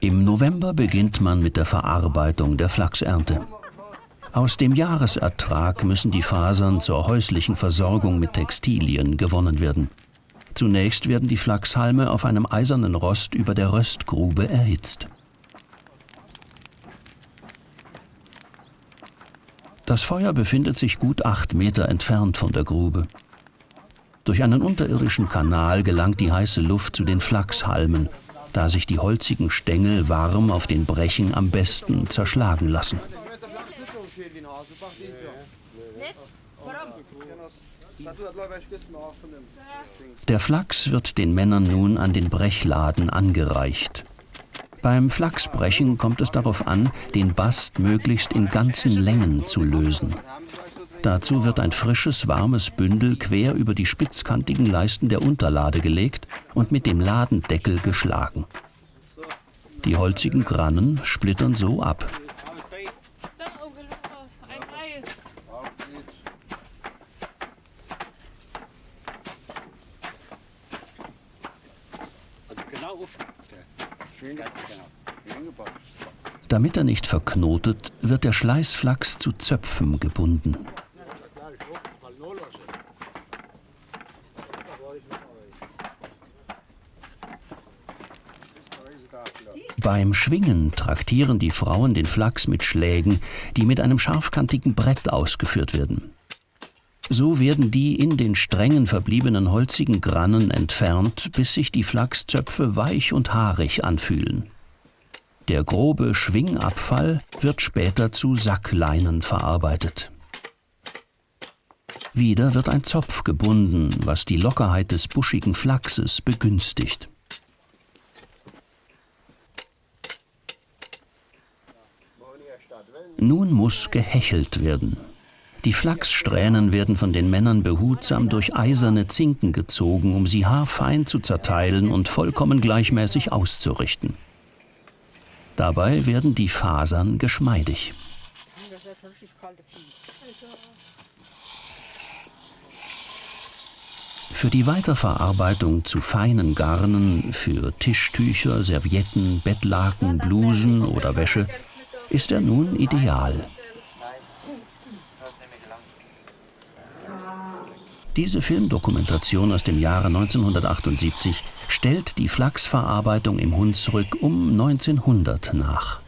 Im November beginnt man mit der Verarbeitung der Flachsernte. Aus dem Jahresertrag müssen die Fasern zur häuslichen Versorgung mit Textilien gewonnen werden. Zunächst werden die Flachshalme auf einem eisernen Rost über der Röstgrube erhitzt. Das Feuer befindet sich gut acht Meter entfernt von der Grube. Durch einen unterirdischen Kanal gelangt die heiße Luft zu den Flachshalmen, da sich die holzigen Stängel warm auf den Brechen am besten zerschlagen lassen. Der Flachs wird den Männern nun an den Brechladen angereicht. Beim Flachsbrechen kommt es darauf an, den Bast möglichst in ganzen Längen zu lösen. Dazu wird ein frisches, warmes Bündel quer über die spitzkantigen Leisten der Unterlade gelegt und mit dem Ladendeckel geschlagen. Die holzigen Grannen splittern so ab. Damit er nicht verknotet, wird der Schleißflachs zu Zöpfen gebunden. Beim Schwingen traktieren die Frauen den Flachs mit Schlägen, die mit einem scharfkantigen Brett ausgeführt werden. So werden die in den Strängen verbliebenen holzigen Grannen entfernt, bis sich die Flachszöpfe weich und haarig anfühlen. Der grobe Schwingabfall wird später zu Sackleinen verarbeitet. Wieder wird ein Zopf gebunden, was die Lockerheit des buschigen Flachses begünstigt. Nun muss gehechelt werden. Die Flachssträhnen werden von den Männern behutsam durch eiserne Zinken gezogen, um sie haarfein zu zerteilen und vollkommen gleichmäßig auszurichten. Dabei werden die Fasern geschmeidig. Für die Weiterverarbeitung zu feinen Garnen, für Tischtücher, Servietten, Bettlaken, Blusen oder Wäsche ist er nun ideal. Diese Filmdokumentation aus dem Jahre 1978 stellt die Flachsverarbeitung im Hunsrück um 1900 nach.